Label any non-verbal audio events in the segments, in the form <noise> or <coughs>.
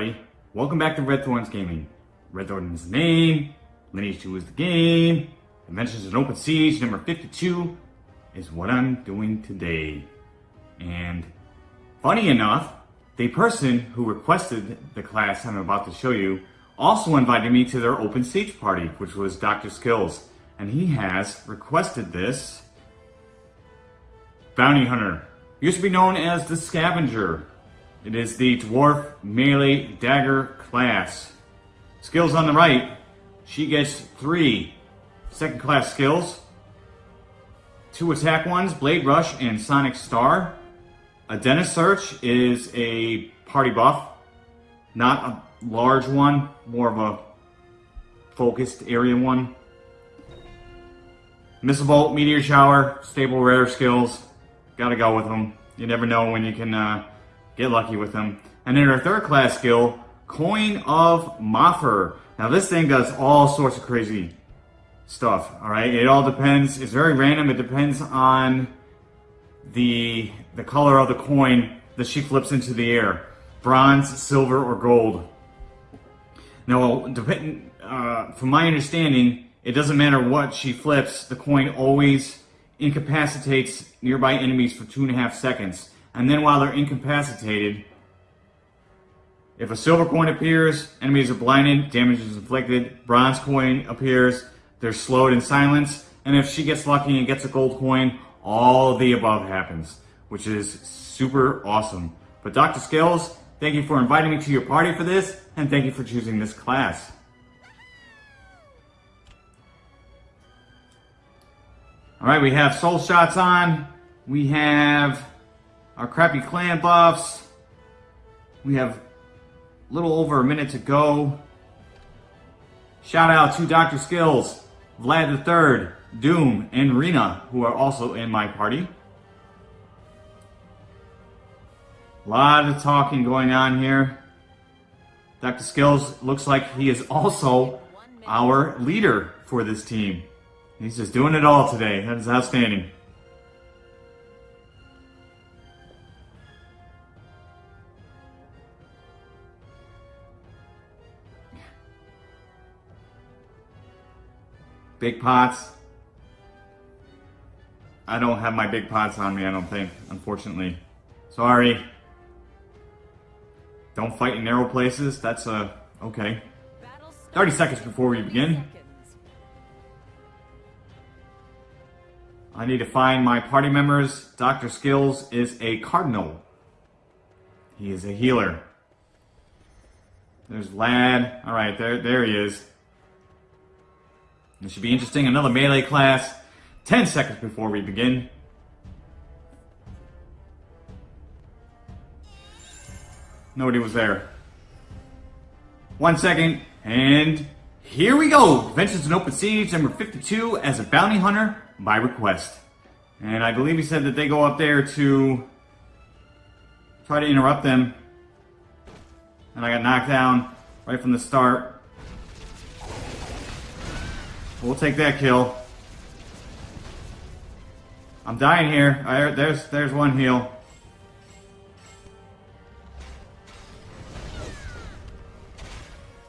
everybody. Welcome back to Red Thorns Gaming. Red Thorns name, Lineage 2 is the game, Adventures in Open Siege number 52 is what I'm doing today. And funny enough, the person who requested the class I'm about to show you also invited me to their Open Siege party, which was Dr. Skills. And he has requested this Bounty Hunter. Used to be known as the Scavenger. It is the Dwarf Melee Dagger class. Skills on the right, she gets three second class skills. Two attack ones, Blade Rush and Sonic Star. A Dentist Search is a party buff. Not a large one, more of a focused area one. Missile Bolt, Meteor Shower, stable rare skills. Gotta go with them. You never know when you can uh, Get lucky with them. And then our third class skill, Coin of Moffer. Now this thing does all sorts of crazy stuff, all right? It all depends, it's very random. It depends on the, the color of the coin that she flips into the air. Bronze, silver, or gold. Now, depending, uh, from my understanding, it doesn't matter what she flips, the coin always incapacitates nearby enemies for two and a half seconds and then while they're incapacitated, if a silver coin appears, enemies are blinded, damage is inflicted. Bronze coin appears, they're slowed in silence. And if she gets lucky and gets a gold coin, all the above happens, which is super awesome. But Dr. Skills, thank you for inviting me to your party for this, and thank you for choosing this class. All right, we have soul shots on. We have our crappy clan buffs. We have a little over a minute to go. Shout out to Dr. Skills, Vlad III, Doom, and Rena, who are also in my party. A lot of talking going on here. Dr. Skills looks like he is also our leader for this team. He's just doing it all today. That is outstanding. Big pots. I don't have my big pots on me, I don't think, unfortunately. Sorry. Don't fight in narrow places. That's, uh, okay. 30 seconds before we begin. I need to find my party members. Dr. Skills is a cardinal. He is a healer. There's Vlad. All right, there, there he is. This should be interesting. Another melee class. 10 seconds before we begin. Nobody was there. One second, and here we go. Adventures in Open Siege, number 52, as a bounty hunter by request. And I believe he said that they go up there to try to interrupt them. And I got knocked down right from the start. We'll take that kill. I'm dying here. I, there's there's one heal.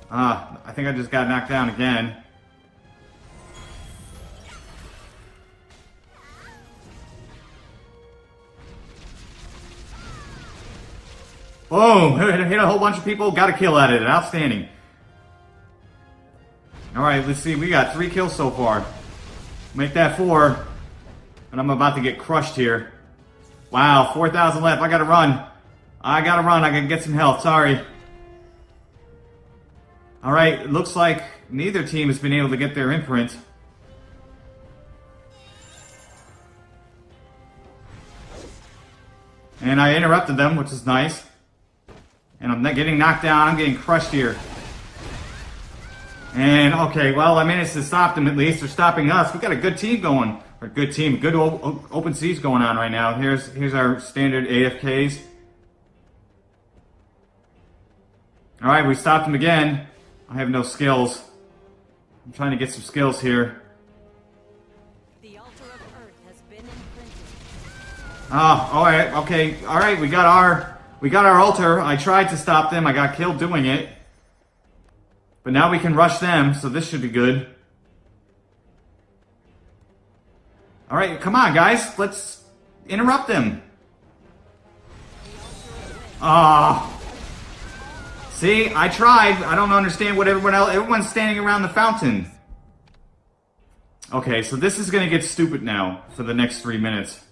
Ah, I think I just got knocked down again. Boom! <laughs> Hit a whole bunch of people, got a kill at it. Outstanding. Alright, let's see. We got three kills so far. Make that four. And I'm about to get crushed here. Wow, 4,000 left. I gotta run. I gotta run. I gotta get some health. Sorry. Alright, looks like neither team has been able to get their imprint. And I interrupted them, which is nice. And I'm getting knocked down. I'm getting crushed here. And okay, well, I managed to stop them at least. They're stopping us. We've got a good team going. A good team, good open siege going on right now. Here's here's our standard AFKs. All right, we stopped them again. I have no skills. I'm trying to get some skills here. The altar of Earth has been imprinted. Oh, all right, okay, all right. We got our We got our altar. I tried to stop them. I got killed doing it. But now we can rush them, so this should be good. Alright, come on, guys. Let's interrupt them. Ah. See, I tried. I don't understand what everyone else... Everyone's standing around the fountain. Okay, so this is going to get stupid now for the next three minutes.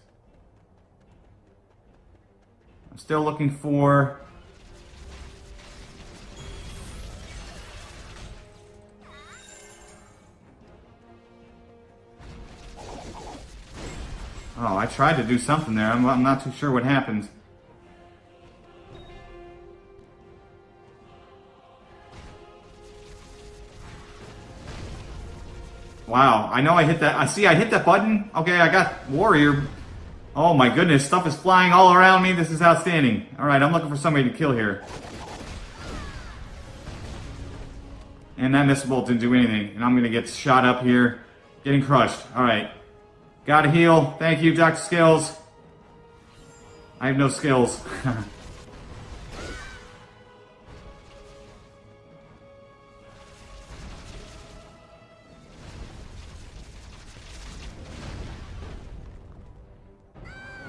I'm still looking for... Oh, I tried to do something there. I'm, I'm not too sure what happened. Wow, I know I hit that. I see I hit that button. Okay, I got warrior. Oh my goodness, stuff is flying all around me. This is outstanding. All right, I'm looking for somebody to kill here. And that missile bolt didn't do anything. And I'm going to get shot up here. Getting crushed. All right. Gotta heal. Thank you, Dr. Skills. I have no skills. <laughs>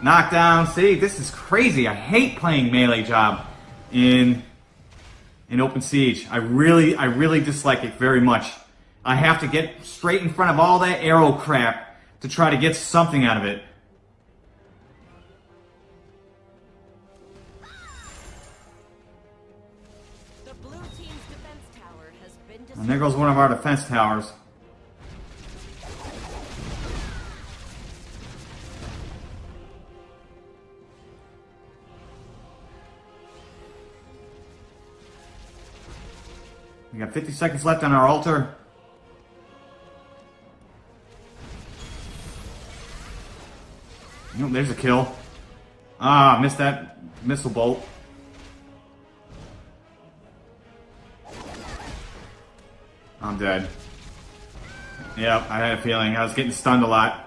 Knockdown. See, this is crazy. I hate playing melee job in in open siege. I really, I really dislike it very much. I have to get straight in front of all that arrow crap to try to get something out of it. and there goes one of our defense towers. We got 50 seconds left on our altar. Oh, there's a kill. Ah, missed that missile bolt. I'm dead. Yep, I had a feeling. I was getting stunned a lot.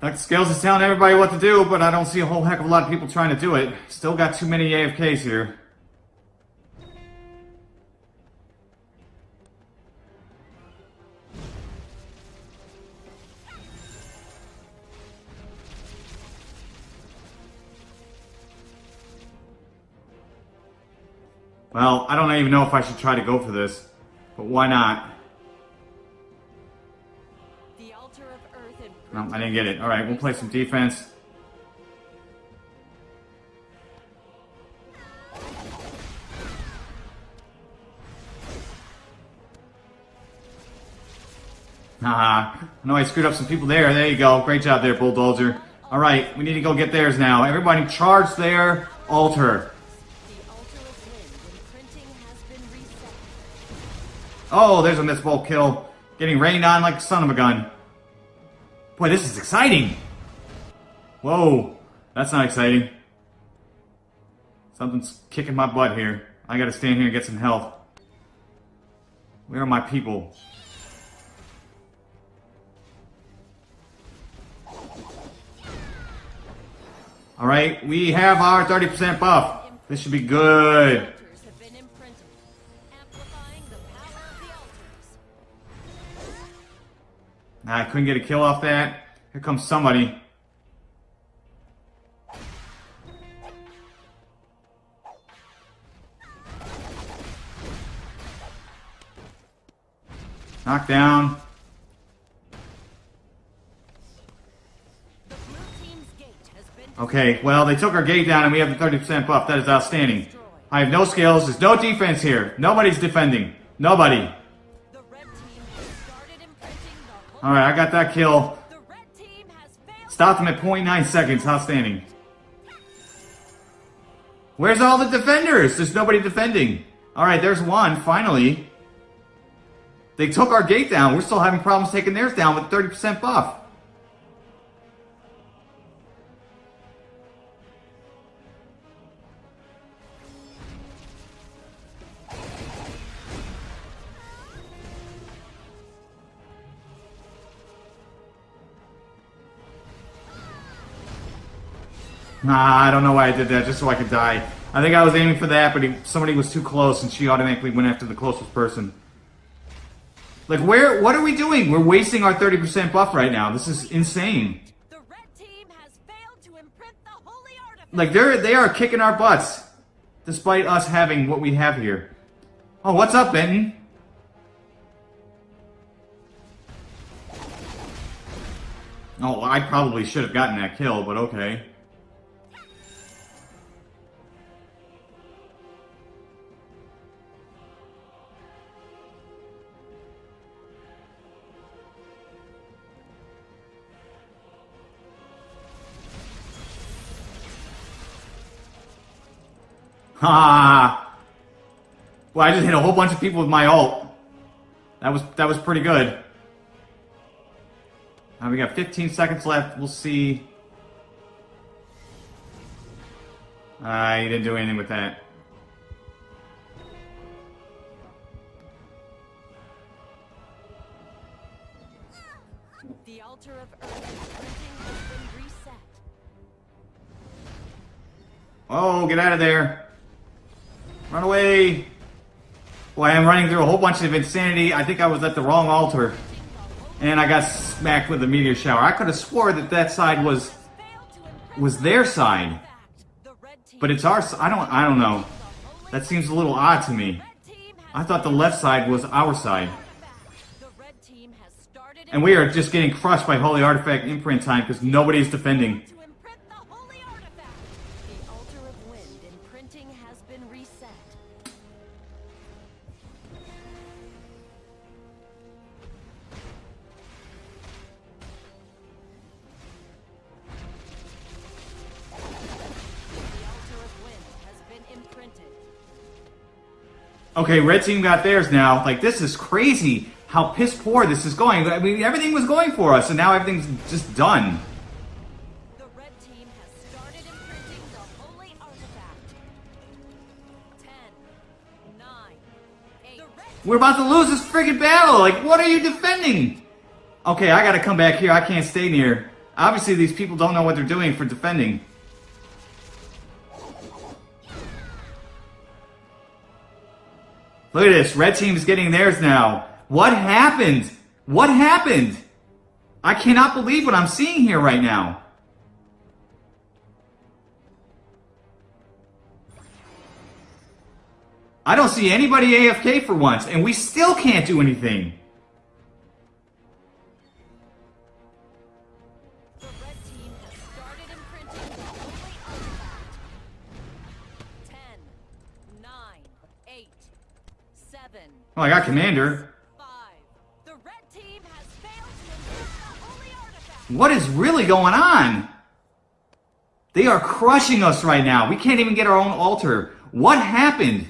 Dr. Skills is telling everybody what to do, but I don't see a whole heck of a lot of people trying to do it. Still got too many AFKs here. Well, I don't even know if I should try to go for this, but why not? No, I didn't get it. All right, we'll play some defense. Haha. I know I screwed up some people there. There you go. Great job there, Bulldozer. All right, we need to go get theirs now. Everybody charge their altar. Oh, there's a missile kill. Getting rained on like a son of a gun. Boy, this is exciting. Whoa, that's not exciting. Something's kicking my butt here. I gotta stand here and get some health. Where are my people? Alright, we have our 30% buff. This should be good. Nah, I couldn't get a kill off that. Here comes somebody. Knock down. Okay, well, they took our gate down and we have the 30% buff. That is outstanding. I have no skills. There's no defense here. Nobody's defending. Nobody. Alright, I got that kill. Stopped him at 0.9 seconds. Outstanding. Where's all the defenders? There's nobody defending. Alright, there's one, finally. They took our gate down. We're still having problems taking theirs down with 30% buff. Nah, I don't know why I did that, just so I could die. I think I was aiming for that, but he, somebody was too close, and she automatically went after the closest person. Like, where? What are we doing? We're wasting our 30% buff right now. This is insane. The red team has failed to imprint the holy artifact. Like, they're, they are kicking our butts, despite us having what we have here. Oh, what's up, Benton? Oh, I probably should have gotten that kill, but okay. Ha! Well, I just hit a whole bunch of people with my ult. That was that was pretty good. Now we got 15 seconds left. We'll see. Uh, he didn't do anything with that. The altar of earth has been reset. Oh, get out of there. Run away. Boy, I'm running through a whole bunch of insanity. I think I was at the wrong altar. And I got smacked with a meteor shower. I could have swore that that side was was their side. But it's our I don't I don't know. That seems a little odd to me. I thought the left side was our side. And we are just getting crushed by Holy Artifact imprint time because nobody's defending. Okay, red team got theirs now. Like this is crazy how piss poor this is going. I mean, everything was going for us, and now everything's just done. The red team has started imprinting the holy artifact. Ten, nine, eight. The red We're about to lose this friggin' battle. Like, what are you defending? Okay, I gotta come back here. I can't stay near. Obviously, these people don't know what they're doing for defending. Look at this. Red team's getting theirs now. What happened? What happened? I cannot believe what I'm seeing here right now. I don't see anybody AFK for once, and we still can't do anything. Imprint the holy Commander. What is really going on? They are crushing us right now. We can't even get our own altar. What happened?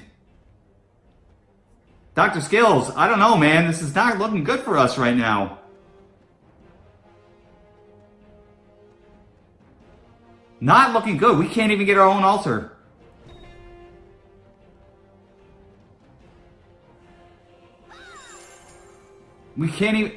Dr. Skills, I don't know, man. This is not looking good for us right now. Not looking good. We can't even get our own altar. We can't even...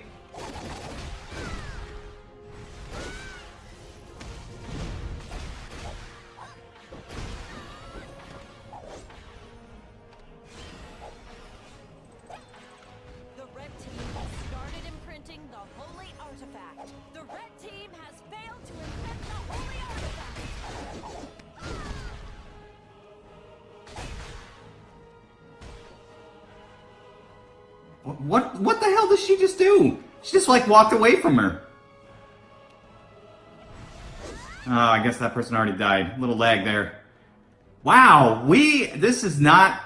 like walked away from her. Oh, I guess that person already died. Little lag there. Wow, we this is not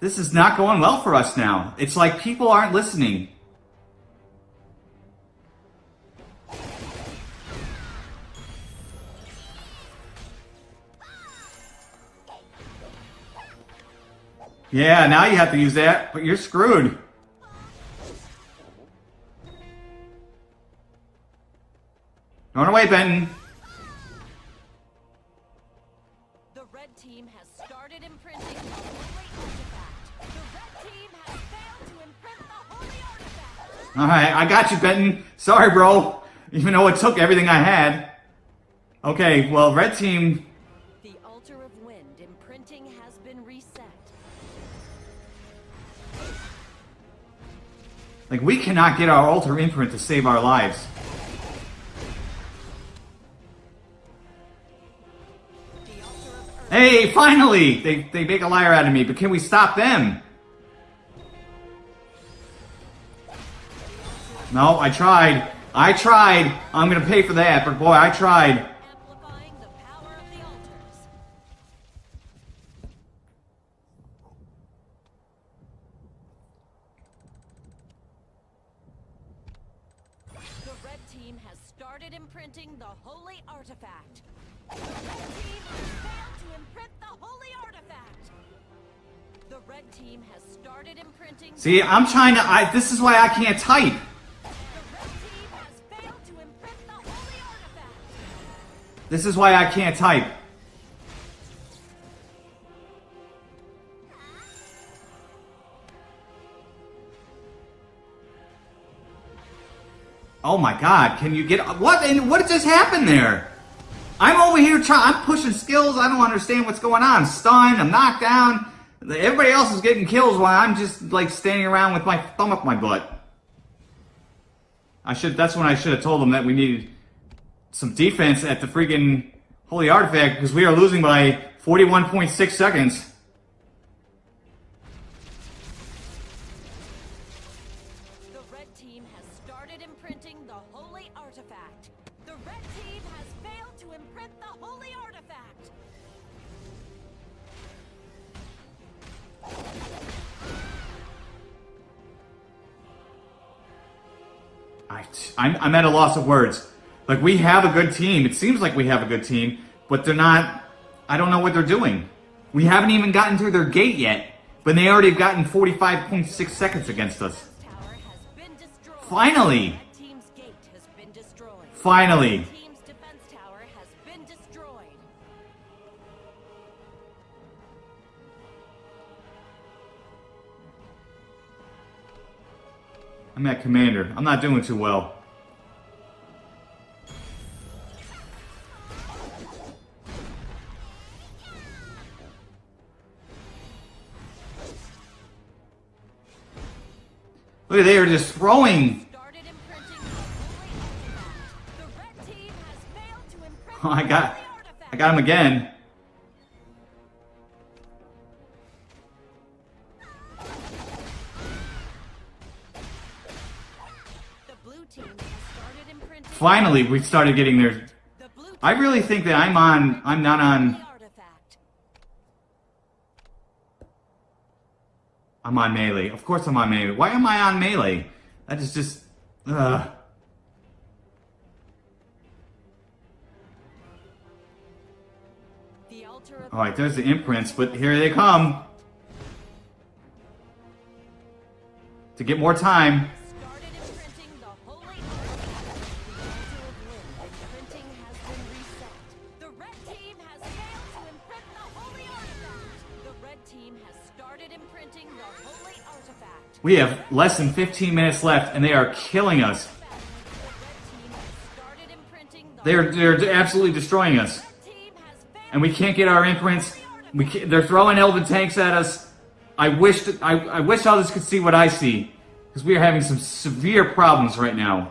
this is not going well for us now. It's like people aren't listening. Yeah, now you have to use that, but you're screwed. Benton. The red team has started imprinting the. The red team has failed to imprint the holy artifact. Alright, I got you, Benton. Sorry, bro. Even though it took everything I had. Okay, well, red team. The altar of wind imprinting has been reset. Like, we cannot get our altar imprint to save our lives. Hey, finally! They, they make a liar out of me, but can we stop them? No, I tried. I tried. I'm gonna pay for that, but boy, I tried. See, I'm trying to. I. This is why I can't type. This is why I can't type. Oh my god, can you get what what just happened there? I'm over here trying I'm pushing skills, I don't understand what's going on. I'm stunned, I'm knocked down. Everybody else is getting kills while I'm just like standing around with my thumb up my butt. I should that's when I should have told them that we needed some defense at the freaking Holy Artifact because we are losing by 41.6 seconds. I'm, I'm at a loss of words. Like, we have a good team. It seems like we have a good team, but they're not. I don't know what they're doing. We haven't even gotten through their gate yet, but they already have gotten 45.6 seconds against us. Finally! Finally! I'm at commander. I'm not doing too well. Look at they are just throwing. Oh, I got. I got him again. Finally, we started getting there. I really think that I'm on. I'm not on. the artifact. I'm on melee. Of course, I'm on melee. Why am I on melee? That is just. Ugh. The altar of All right, there's the imprints, but here they come. To get more time. We have less than 15 minutes left, and they are killing us. They're they're absolutely destroying us, and we can't get our imprints. We they're throwing elven tanks at us. I wish I, I wish others could see what I see, because we are having some severe problems right now.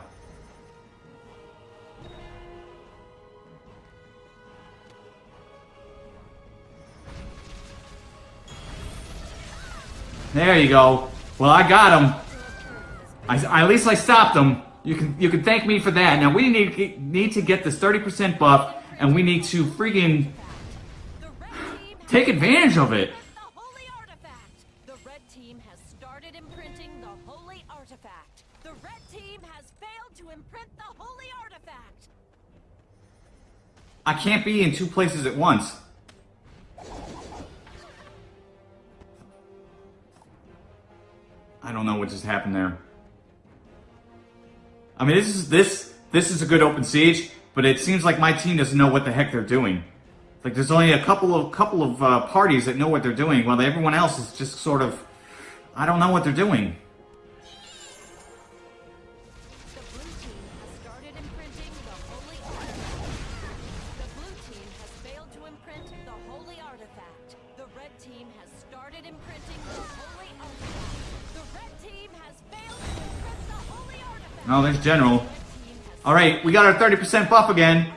There you go. Well, I got him. I, at least I stopped them. You can you can thank me for that. Now we need to get, need to get this 30% buff, and we need to freaking The red team has take advantage of it. the holy artifact. The red team has started imprinting the holy artifact. The red team has failed to imprint the holy artifact. I can't be in two places at once. I don't know what just happened there. I mean, this is this this is a good open siege, but it seems like my team doesn't know what the heck they're doing. Like, there's only a couple of couple of uh, parties that know what they're doing, while everyone else is just sort of, I don't know what they're doing. Oh, there's General. All right, we got our 30% buff again.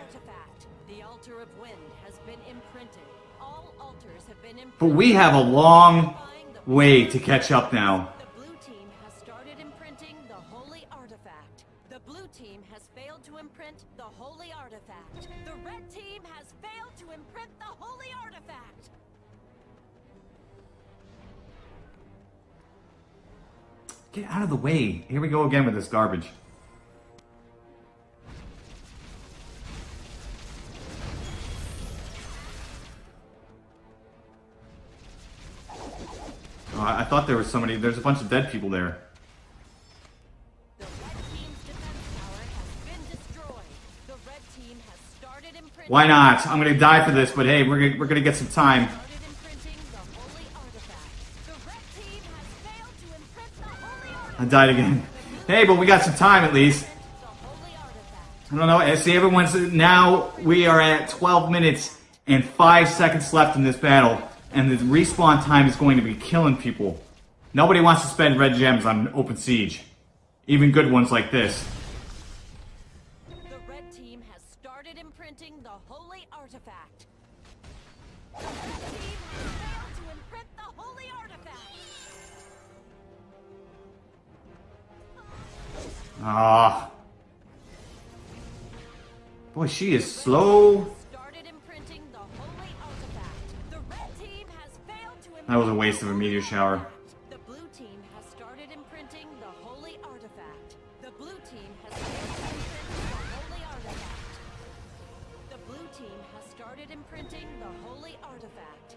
But we have a long way to catch up now. The blue team has failed to imprint the holy artifact. The red team has failed to imprint the holy artifact. Get out of the way. Here we go again with this garbage. I I thought there was somebody. There's a bunch of dead people there. The red team's defense tower has been destroyed. The red team has started imprinting. Why not? I'm gonna die for this, but hey, we're gonna, we're gonna get some time. Started imprinting the holy artifact. The red team has failed to imprint the holy artifact. I died again. Hey, but we got some time at least. The holy artifact. I don't know. I See, everyone's now. We are at 12 minutes and five seconds left in this battle, and the respawn time is going to be killing people. Nobody wants to spend red gems on open siege, even good ones like this. The red team has started imprinting the holy artifact. The red team has failed to imprint the holy artifact. Ah, boy, she is slow. That was a waste of a meteor shower. The blue team has started imprinting the holy artifact. The blue team has failed to imprint the holy artifact. The blue team has started imprinting the holy artifact.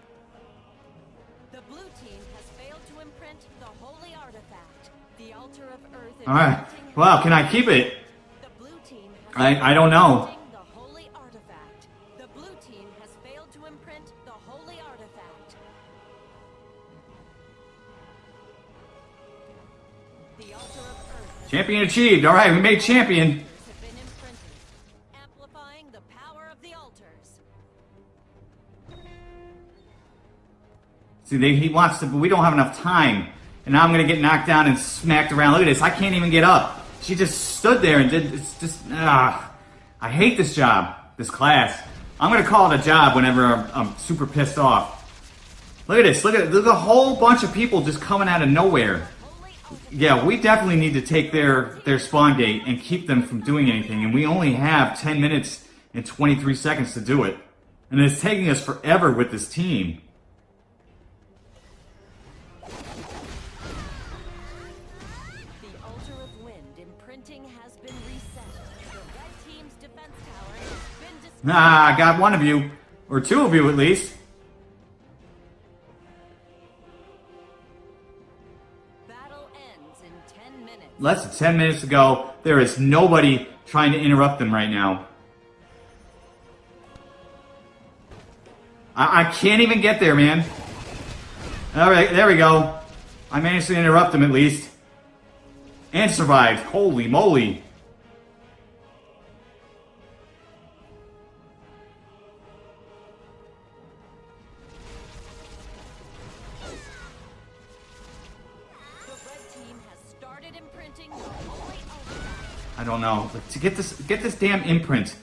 The blue team has failed to imprint the holy artifact. The altar of earth All right. Well, can I keep it? The blue team has I- I don't know. Achieved. All right, we made champion. have been imprinted, amplifying the power of the altars. See, they, he wants to, but we don't have enough time. And now I'm gonna get knocked down and smacked around. Look at this. I can't even get up. She just stood there and did. It's just. Ah, I hate this job. This class. I'm gonna call it a job whenever I'm, I'm super pissed off. Look at this. Look at there's a whole bunch of people just coming out of nowhere. Yeah, we definitely need to take their their spawn gate and keep them from doing anything. And we only have 10 minutes and 23 seconds to do it. And it's taking us forever with this team. The altar of wind imprinting has been reset. The red team's defense tower has been destroyed. Ah, I got one of you. Or two of you at least. Less than 10 minutes ago. There is nobody trying to interrupt them right now. I, I can't even get there, man. Alright, there we go. I managed to interrupt them at least. And survived. Holy moly. To get this get this damn imprint.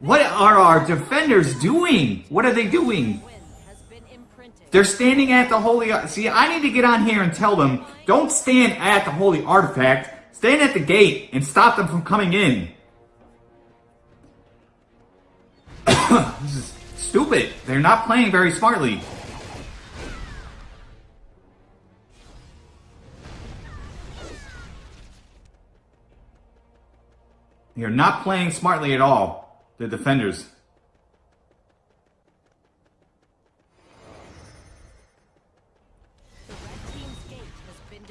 What are our defenders doing? What are they doing? They're standing at the holy. See, I need to get on here and tell them don't stand at the holy artifact. Stand at the gate and stop them from coming in. <coughs> this is stupid. They're not playing very smartly. They're not playing smartly at all. The defenders.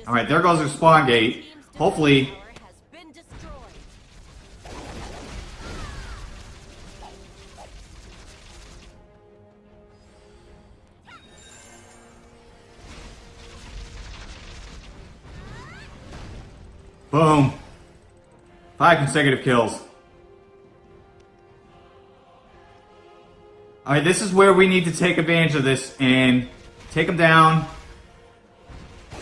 All right, there goes their spawn gate. Hopefully, boom. Five consecutive kills. All right, this is where we need to take advantage of this and take him down. <laughs>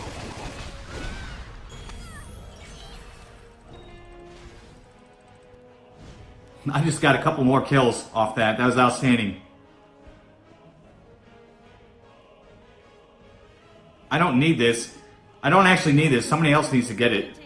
I just got a couple more kills off that. That was outstanding. I don't need this. I don't actually need this. Somebody else needs to get it.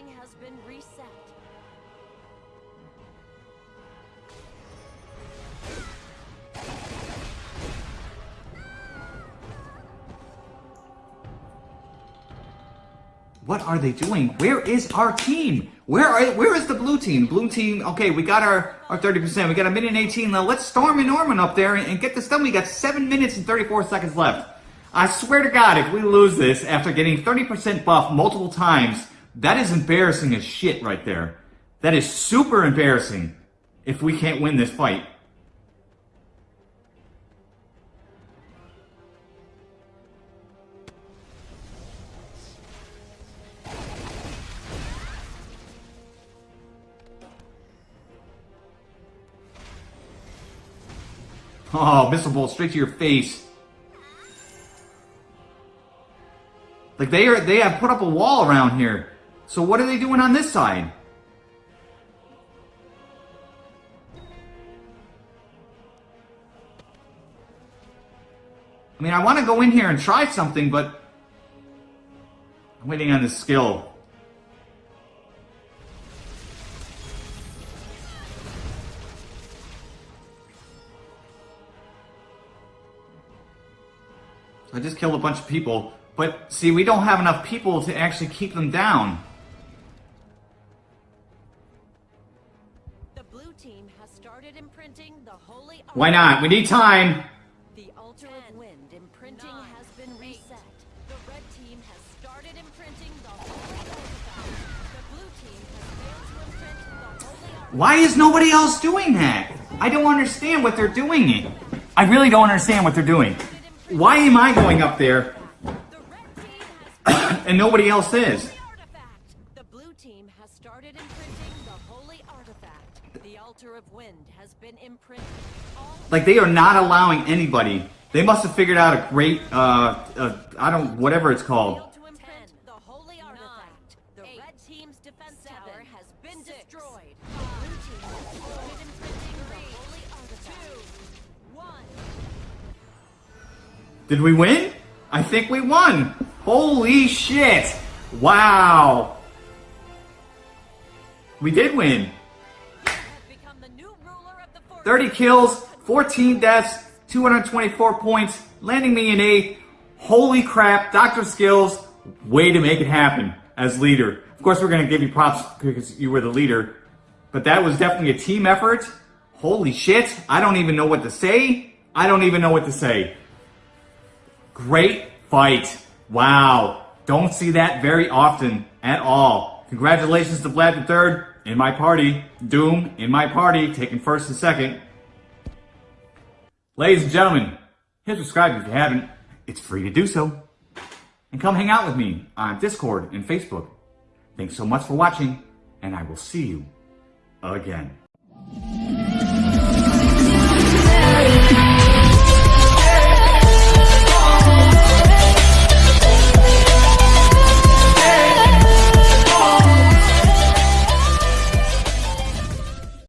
Are they doing? Where is our team? Where are where is the blue team? Blue team, okay, we got our, our 30%. We got a minute and 18 now. Let's storm and Norman up there and, and get this done. We got 7 minutes and 34 seconds left. I swear to God, if we lose this after getting 30% buff multiple times, that is embarrassing as shit right there. That is super embarrassing if we can't win this fight. Oh, missile bolt straight to your face. Like they are, they have put up a wall around here. So what are they doing on this side? I mean, I want to go in here and try something, but I'm waiting on the skill. I just killed a bunch of people, but see, we don't have enough people to actually keep them down. The blue team has started imprinting the holy Why not? We need time. The altar of wind imprinting has been reset. The red team has started imprinting the holy. The blue team has failed to imprint the holy. Why is nobody else doing that? I don't understand what they're doing. I really don't understand what they're doing. Why am I going up there The red team has and nobody else is? the blue team has started imprinting the holy artifact. The altar of wind has been imprinted. Like they are not allowing anybody. They must have figured out a great, uh, uh I don't, whatever it's called. Did we win? I think we won. Holy shit. Wow. We did win. has become the new ruler of the fortress. 30 kills, 14 deaths, 224 points, landing me in eighth. Holy crap, Dr. Skills, way to make it happen as leader. Of course, we're going to give you props because you were the leader, but that was definitely a team effort. Holy shit, I don't even know what to say. I don't even know what to say. Great fight. Wow. Don't see that very often at all. Congratulations to Vlad III in my party. Doom in my party, taking first and second. Ladies and gentlemen, hit subscribe if you haven't. It's free to do so. And come hang out with me on Discord and Facebook. Thanks so much for watching, and I will see you again.